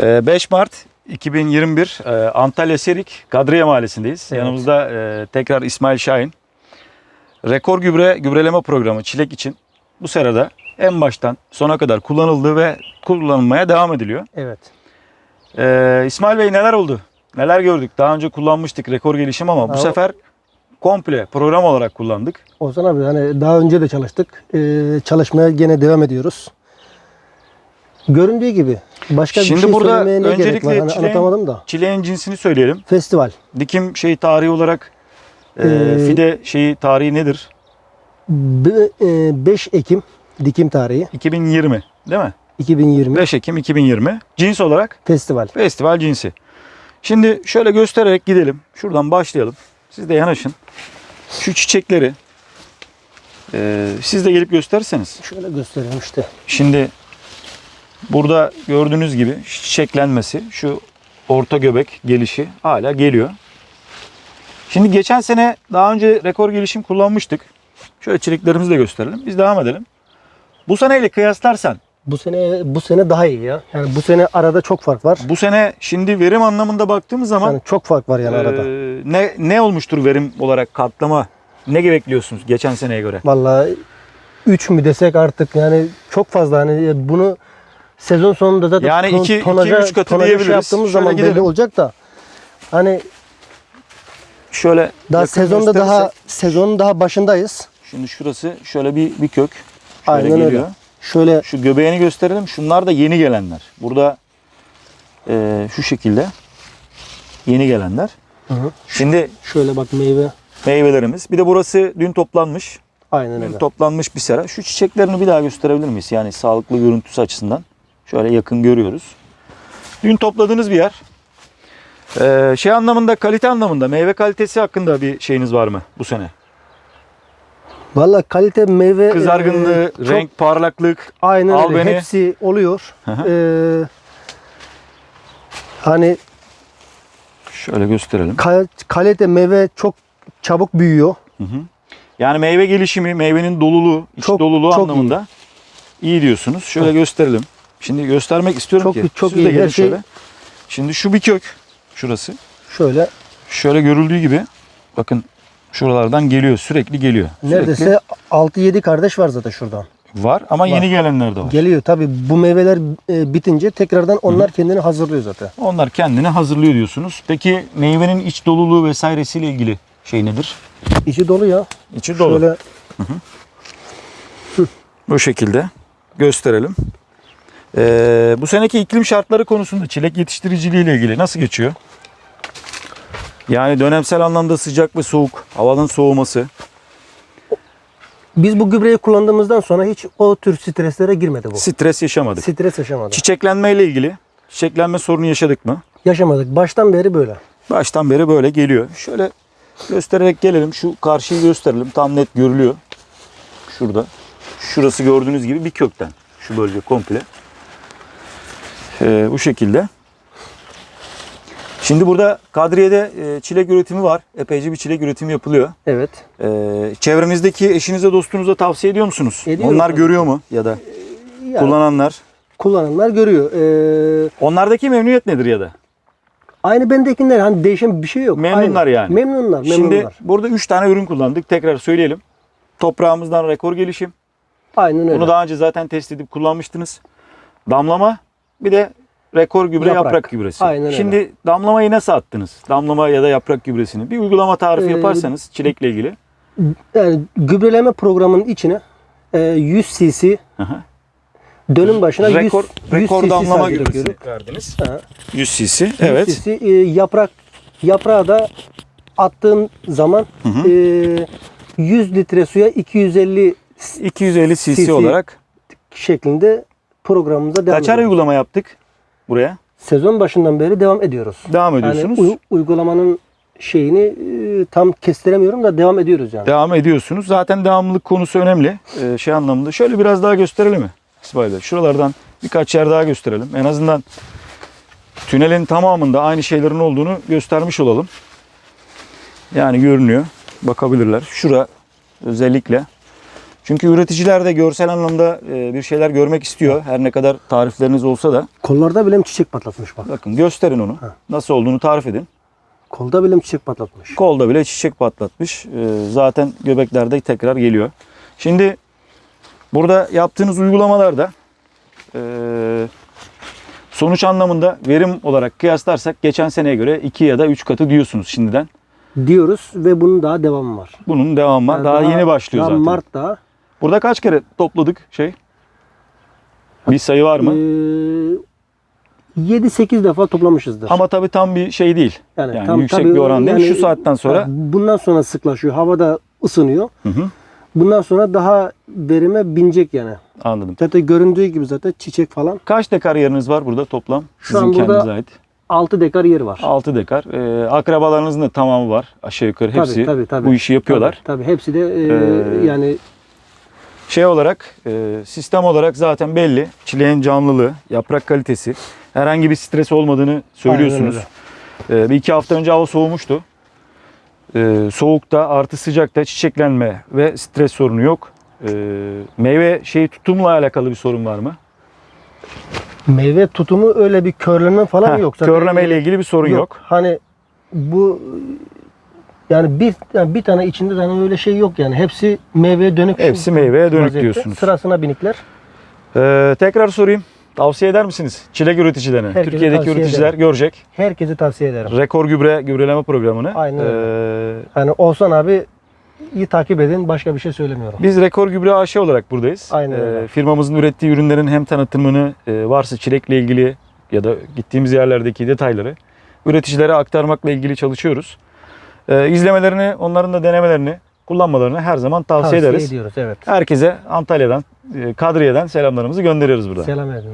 Ee, 5 Mart 2021 e, Antalya Serik Kadriye Mahallesi'ndeyiz. Evet. Yanımızda e, tekrar İsmail Şahin. Rekor gübre gübreleme programı çilek için bu serada en baştan sona kadar kullanıldı ve kullanılmaya devam ediliyor. Evet. Ee, İsmail Bey neler oldu? Neler gördük? Daha önce kullanmıştık rekor gelişim ama bu Abi- sefer komple program olarak kullandık. Ozan abi hani daha önce de çalıştık. Ee, çalışmaya gene devam ediyoruz. Göründüğü gibi başka Şimdi bir şey burada söylemeye ne gerek öncelikle var? Hani çileğin- anlatamadım da. Çileğin cinsini söyleyelim. Festival. Dikim şey tarihi olarak e, Ee, fide şeyi tarihi nedir? Be- e, 5 Ekim dikim tarihi 2020 değil mi? 2020 5 Ekim 2020. Cins olarak festival. festival cinsi. Şimdi şöyle göstererek gidelim. Şuradan başlayalım. Siz de yanaşın. Şu çiçekleri e, siz de gelip gösterirseniz. Şöyle göstereyim işte. Şimdi burada gördüğünüz gibi çiçeklenmesi, şu orta göbek gelişi hala geliyor. Şimdi geçen sene daha önce rekor gelişim kullanmıştık. Şöyle çileklerimizi de gösterelim. Biz devam edelim. Bu seneyle kıyaslarsan Bu sene bu sene daha iyi ya. Yani bu sene arada çok fark var. bu sene şimdi verim anlamında baktığımız zaman Yani çok fark var yani e, arada. ne ne olmuştur verim olarak katlama? Ne bekliyorsunuz geçen seneye göre? Vallahi 3 mü desek artık yani çok fazla hani bunu sezon sonunda zaten Yani ton- iki- iki, tonaja, üç katı tonaja şey yaptığımız Şöyle zaman belli gidelim. olacak da hani Şöyle daha sezonda daha sezonun daha başındayız. Şimdi şurası şöyle bir bir kök. Şöyle Aynen öyle. geliyor. Şöyle Şu göbeğini gösterelim. Şunlar da yeni gelenler. Burada e, şu şekilde yeni gelenler. Hı hı. Şimdi şöyle bak meyve meyvelerimiz. Bir de burası dün toplanmış. aynen Dün öyle. toplanmış bir sera. Şu çiçeklerini bir daha gösterebilir miyiz? Yani sağlıklı görüntüsü açısından. Şöyle yakın görüyoruz. Dün topladığınız bir yer. Ee, şey anlamında, kalite anlamında, meyve kalitesi hakkında bir şeyiniz var mı bu sene? Vallahi kalite meyve Kızargınlığı, e, çok- renk, parlaklık. aynen al öyle. Hepsi oluyor. Hı hı. Ee, hani Şöyle gösterelim. kal- kalite meyve çok çabuk büyüyor. Hı hı. Yani meyve gelişimi, meyvenin doluluğu, iç Çok- doluluğu çok anlamında iyi. diyorsunuz. Şöyle gösterelim. Şimdi göstermek istiyorum Çok- ki. çok Siz de iyi. gelin Her şey- şöyle. Şimdi şu bir kök. Şurası. Şöyle Şöyle görüldüğü gibi bakın şuralardan geliyor. Sürekli geliyor. Sürekli neredeyse 6-7 kardeş var zaten şuradan. var ama yeni gelenler de var. Geliyor tabi bu meyveler e, bitince tekrardan onlar kendini hazırlıyor zaten. Onlar kendini hazırlıyor diyorsunuz. Peki meyvenin iç doluluğu vesairesiyle ilgili şey nedir? İçi dolu ya. İçi dolu. Şöyle Bu şekilde gösterelim. Ee, bu seneki iklim şartları konusunda çilek yetiştiriciliği ile ilgili nasıl geçiyor? Yani dönemsel anlamda sıcak ve soğuk, havanın soğuması. biz bu gübreyi kullandığımızdan sonra hiç o tür streslere girmedi bu. Stres yaşamadık. Stres yaşamadık. Çiçeklenme ile ilgili çiçeklenme sorunu yaşadık mı? Yaşamadık. Baştan beri böyle. Baştan beri böyle geliyor. Şöyle göstererek gelelim. Şu karşıyı gösterelim. Tam net görülüyor. Şurada. Şurası gördüğünüz gibi bir kökten. Şu bölge komple. Ee, bu şekilde. Şimdi burada Kadriye'de e, çilek üretimi var. Epeyce bir çilek üretimi yapılıyor. Evet. Ee, çevrenizdeki eşinize dostunuza tavsiye ediyor musunuz? Ediyorum. Onlar görüyor mu ya da Yani kullananlar? kullananlar görüyor. Ee, Onlardaki memnuniyet nedir ya da? aynı bendekiler hani değişen bir şey yok. Memnunlar Aynı. yani. Memnunlar. Şimdi Memnunlar. burada 3 tane ürün kullandık. Tekrar söyleyelim. Toprağımızdan rekor gelişim. Aynen öyle. Bunu daha önce zaten test edip kullanmıştınız. Damlama bir de rekor gübre yaprak, Yaprak. gübresi. Aynen öyle. Şimdi damlamayı nasıl attınız? Damlama ya da yaprak gübresini. Bir uygulama tarifi Ee, yaparsanız çilekle ilgili. Yani gübreleme programının içine e, 100 cc Hı hı. dönüm başına 100, rekor 100 rekor cc damlama sadece gübresi verdiniz. Ha, 100 cc. 100 Evet. cc, e, yaprak yaprağı da attığın zaman Hı hı. e, 100 litre suya 250 250 cc, cc. olarak şeklinde programımıza devam kaçar ediyoruz. uygulama yaptık buraya? Sezon başından beri devam ediyoruz. Devam Yani ediyorsunuz. uy- uygulamanın şeyini e, tam kestiremiyorum da devam ediyoruz yani. Devam ediyorsunuz. Zaten devamlılık konusu önemli. Ee, şey anlamında. Şöyle biraz daha gösterelim mi? İsmail Bey? Şuralardan birkaç yer daha gösterelim. En azından tünelin tamamında aynı şeylerin olduğunu göstermiş olalım. Yani görünüyor. Bakabilirler. Şura özellikle Çünkü üreticiler de görsel anlamda e, bir şeyler görmek istiyor. Her ne kadar tarifleriniz olsa da. Kollarda bile çiçek patlatmış bak. Bakın gösterin onu. Ha. Nasıl olduğunu tarif edin. Kolda bile çiçek patlatmış. Kolda bile çiçek patlatmış. E, zaten göbeklerde tekrar geliyor. Şimdi burada yaptığınız uygulamalarda e, sonuç anlamında verim olarak kıyaslarsak geçen seneye göre 2 ya da 3 katı diyorsunuz şimdiden. Diyoruz ve bunun daha devamı var. Bunun devamı var. Yani daha, yeni başlıyor daha zaten. Mart'ta Burada kaç kere topladık şey? Bir sayı var mı? e, 7-8 defa toplamışızdır. Ama tabii tam bir şey değil. Yani, tam- yüksek tabii bir oran değil. yani- Şu saatten sonra. Bundan sonra sıklaşıyor. Havada ısınıyor. Hı hı, Bundan sonra daha verime binecek yani. anladım. Zaten göründüğü gibi zaten çiçek falan. Kaç dekar yeriniz var burada toplam? Şu Sizin an burada kendinize ait. 6 dekar yer var. 6 dekar. Ee, akrabalarınızın da tamamı var. Aşağı yukarı Tabii, hepsi tabii, tabii. bu işi yapıyorlar. Tabii, tabii. hepsi de e, Ee, yani Şey olarak, e, sistem olarak zaten belli. Çileğin canlılığı, yaprak kalitesi. Herhangi bir stres olmadığını söylüyorsunuz. Ee, bir iki hafta önce hava soğumuştu. Ee, soğukta artı sıcakta çiçeklenme ve stres sorunu yok. Ee, meyve şeyi tutumla alakalı bir sorun var mı? meyve tutumu öyle bir körleme falan Ha, yok. Zaten, körleme ile ilgili bir sorun yok. Hani bu yani bir yani bir tane içinde hani öyle şey yok yani. Hepsi meyveye dönük. Hepsi meyveye dönük vaziyette. diyorsunuz. Sırasına binikler. Ee, tekrar sorayım. Tavsiye eder misiniz? Çilek üreticilerine. Herkese Türkiye'deki üreticiler ederim. görecek. Herkese tavsiye ederim. Rekor gübre gübreleme programını. Aynen Ee, Hani Oğuzhan abi iyi takip edin. Başka bir şey söylemiyorum. biz Rekor Gübre AŞ olarak buradayız. Aynen öyle. firmamızın ürettiği ürünlerin hem tanıtımını e, varsa çilekle ilgili ya da gittiğimiz yerlerdeki detayları üreticilere aktarmakla ilgili çalışıyoruz. Ee, izlemelerini, onların da denemelerini, kullanmalarını her zaman tavsiye, ederiz. ediyoruz evet. Herkese Antalya'dan, e, Kadriye'den selamlarımızı gönderiyoruz burada. Selam edin.